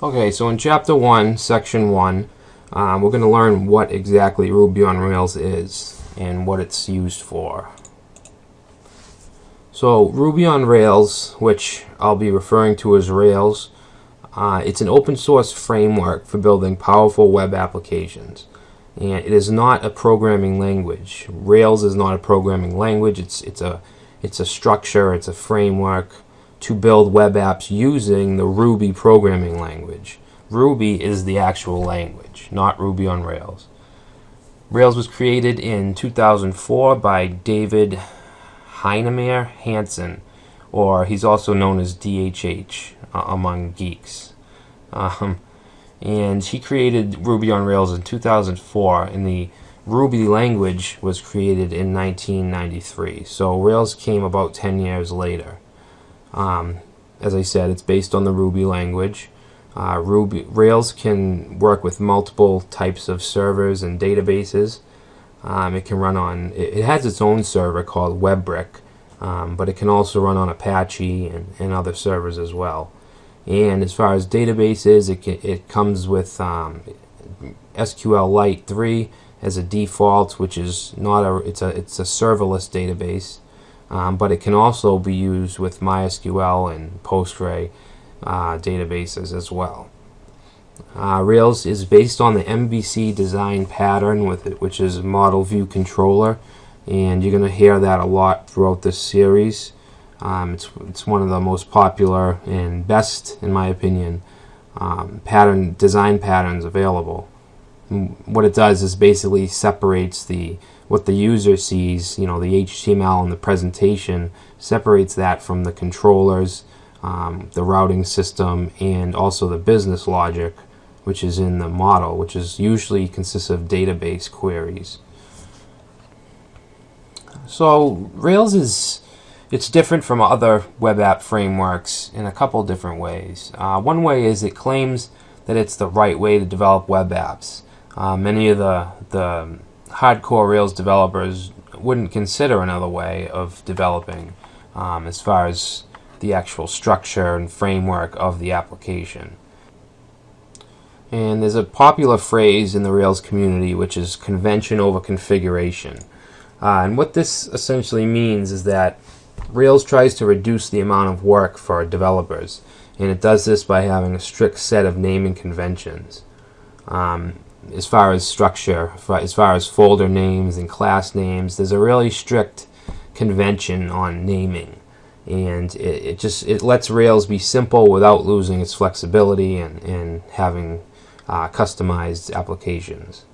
Okay, so in Chapter 1, Section 1, um, we're going to learn what exactly Ruby on Rails is and what it's used for. So Ruby on Rails, which I'll be referring to as Rails, uh, it's an open source framework for building powerful web applications. And it is not a programming language. Rails is not a programming language. It's, it's, a, it's a structure, it's a framework to build web apps using the Ruby programming language. Ruby is the actual language, not Ruby on Rails. Rails was created in 2004 by David Heinemeier Hansson, or he's also known as DHH uh, among geeks. Um, and he created Ruby on Rails in 2004, and the Ruby language was created in 1993. So Rails came about 10 years later. Um, as I said, it's based on the Ruby language. Uh, Ruby Rails can work with multiple types of servers and databases. Um, it can run on. It, it, has its own server called WEBrick, um, but it can also run on Apache and, and, other servers as well. And as far as databases, it can, it comes with um, SQLite 3 as a default, which is not a. It's a it's a serverless database um, but it can also be used with MySQL and Postgre uh, databases as well. Uh, Rails is based on the MVC design pattern with it, which is Model View Controller, and you're going to hear that a lot throughout this series. Um, it's, it's one of the most popular and best, in my opinion, um, pattern design patterns available. What it does is basically separates the what the user sees, you know, the HTML and the presentation separates that from the controllers, um, the routing system, and also the business logic, which is in the model, which is usually consists of database queries. So Rails is it's different from other web app frameworks in a couple different ways. Uh, one way is it claims that it's the right way to develop web apps. Uh, many of the the hardcore Rails developers wouldn't consider another way of developing um, as far as the actual structure and framework of the application. And there's a popular phrase in the Rails community which is convention over configuration. Uh, and what this essentially means is that Rails tries to reduce the amount of work for developers, and it does this by having a strict set of naming conventions. Um, as far as structure, as far as folder names and class names, there's a really strict convention on naming. And it, it just it lets Rails be simple without losing its flexibility and, and having uh, customized applications.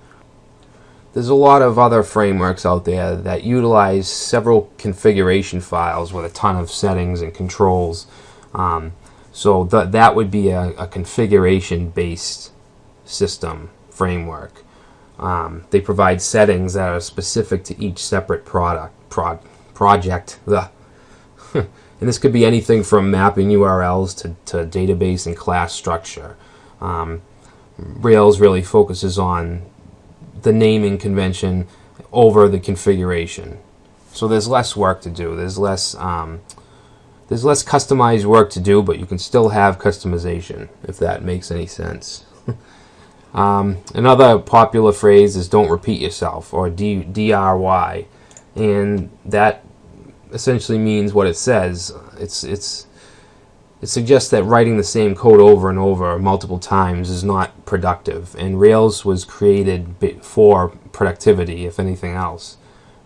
There's a lot of other frameworks out there that utilize several configuration files with a ton of settings and controls. Um, so th that would be a, a configuration-based system framework. Um, they provide settings that are specific to each separate product prod, project. The and this could be anything from mapping URLs to, to database and class structure. Um, Rails really focuses on the naming convention over the configuration. So there's less work to do. There's less um, there's less customized work to do, but you can still have customization if that makes any sense. Um, another popular phrase is don't repeat yourself or D DRY and that essentially means what it says. It's it's it suggests that writing the same code over and over multiple times is not productive and Rails was created for productivity if anything else.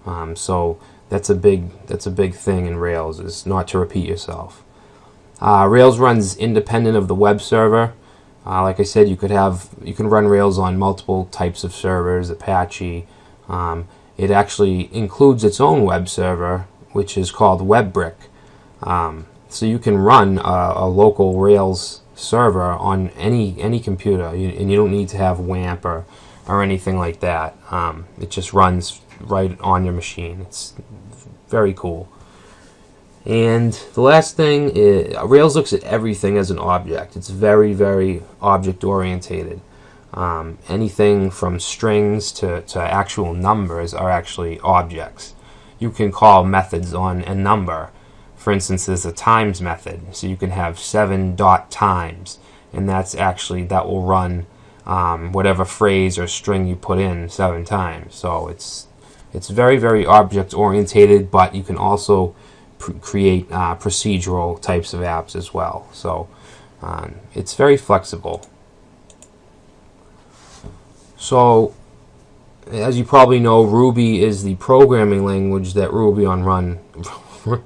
Um, so that's a big that's a big thing in Rails is not to repeat yourself. Uh, Rails runs independent of the web server uh, like I said, you could have you can run Rails on multiple types of servers, Apache. Um, it actually includes its own web server, which is called WEBrick. Um, so you can run a, a, local Rails server on any any computer, you, and you don't need to have WAMP or or anything like that. Um, it just runs right on your machine. It's very cool. And the last thing is Rails looks at everything as an object. It's very, very object orientated. Um, anything from strings to, to actual numbers are actually objects. You can call methods on a number. For instance, there's a times method, so you can have 7 dot times, and that's actually that will run um, whatever phrase or string you put in seven times. So it's it's very very object orientated, but you can also create uh, procedural types of apps as well. So um, it's very flexible. So as you probably know, Ruby is the programming language that Ruby on Run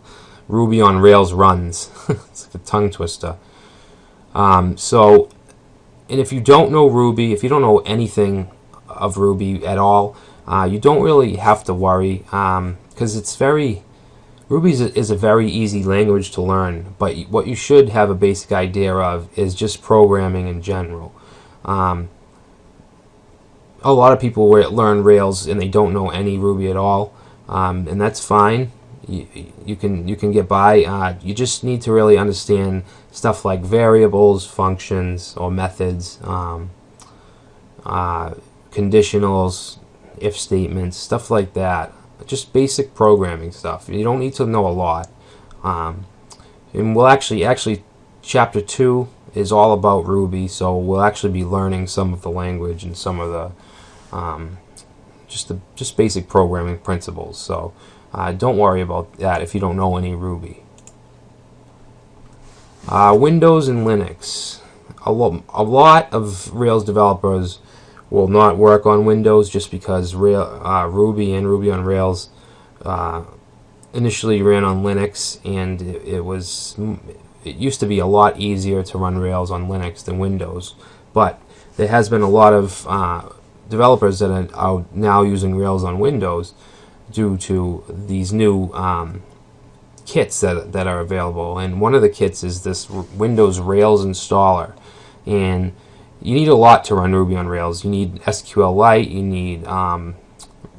Ruby on Rails runs. it's like a tongue twister. Um, so, and if you don't know Ruby, if you don't know anything of Ruby at all, uh, you don't really have to worry because um, it's very Ruby is a very easy language to learn, but what you should have a basic idea of is just programming in general. Um, a lot of people learn Rails and they don't know any Ruby at all, um, and that's fine. You, you can you can get by. Uh, you just need to really understand stuff like variables, functions, or methods, um, uh, conditionals, if statements, stuff like that just basic programming stuff. You don't need to know a lot. Um, and we'll actually, actually, chapter two is all about Ruby, so we'll actually be learning some of the language and some of the, um, just the just basic programming principles. So uh, don't worry about that if you don't know any Ruby. Uh, Windows and Linux. A, lo a lot of Rails developers will not work on Windows just because uh, Ruby and Ruby on Rails uh, initially ran on Linux and it, it, was it used to be a lot easier to run Rails on Linux than Windows. But there has been a lot of uh, developers that are, are, now using Rails on Windows due to these new um, kits that, that are available. And one of the kits is this Windows Rails installer. And you need a lot to run Ruby on Rails. You need SQLite, you need um,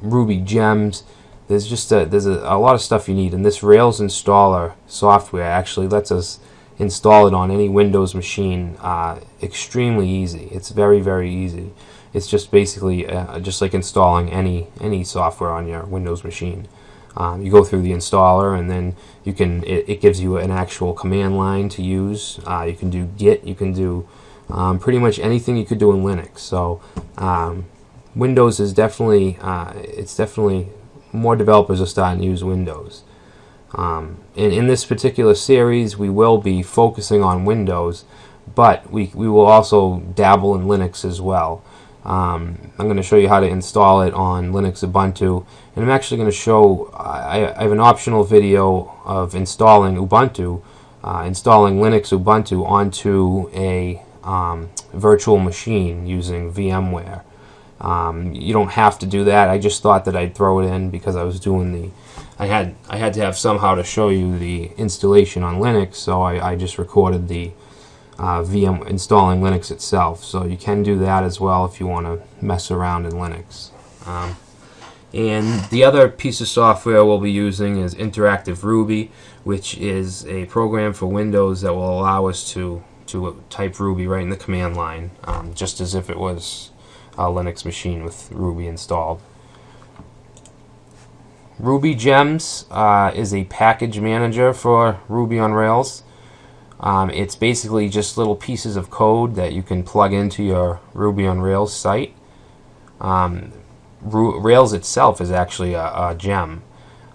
Ruby gems. There's just a, there's a, a, lot of stuff you need, and this Rails installer software actually lets us install it on any Windows machine uh, extremely easy. It's very very easy. It's just basically uh, just like installing any any software on your Windows machine. Um, you go through the installer and then you can it, it gives you an actual command line to use. Uh, you can do Git, you can do um, pretty much anything you could do in Linux. So um, Windows is definitely uh, it's definitely more developers are starting to use Windows. Um, and in this particular series, we will be focusing on Windows, but we, we will also dabble in Linux as well. Um, I'm going to show you how to install it on Linux Ubuntu, and I'm actually going to show, I, I, have an optional video of installing Ubuntu, uh, installing Linux Ubuntu onto a um, virtual machine using VMware. Um, you don't have to do that. I just thought that I'd throw it in because I was doing the I had I had to have somehow to show you the installation on Linux, so I, I just recorded the uh, VM installing Linux itself. So you can do that as well if you want to mess around in Linux. Um, and the other piece of software we'll be using is Interactive Ruby, which is a program for Windows that will allow us to to type Ruby right in the command line, um, just as if it was a Linux machine with Ruby installed. Ruby Gems uh, is a package manager for Ruby on Rails. Um, it's basically just little pieces of code that you can plug into your Ruby on Rails site. Um, Rails itself is actually a, a gem.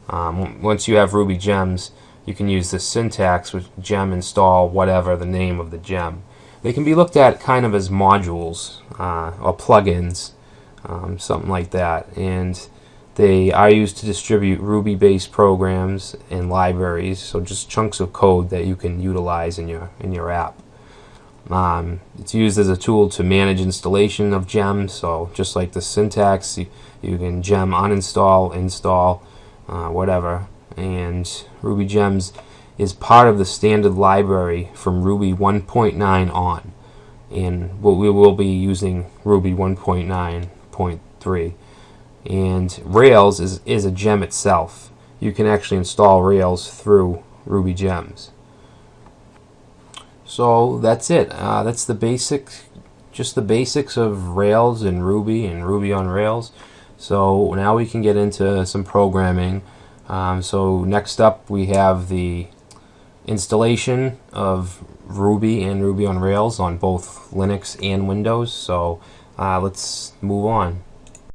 Um, once you have Ruby Gems, you can use the syntax with gem install whatever the name of the gem. They can be looked at kind of as modules uh, or plugins, um, something like that. And they are used to distribute Ruby-based programs and libraries, so just chunks of code that you can utilize in your in your app. Um, it's used as a tool to manage installation of gems, so just like the syntax, you, you can gem uninstall, install, uh, whatever and Ruby Gems is part of the standard library from Ruby 1.9 on. And we will be using Ruby 1.9.3 and Rails is, is a gem itself. You can actually install Rails through Ruby Gems. So that's it. Uh, that's the basic just the basics of Rails and Ruby and Ruby on Rails. So now we can get into some programming um, so next up we have the installation of Ruby and Ruby on Rails on both Linux and Windows. So uh, let's move on.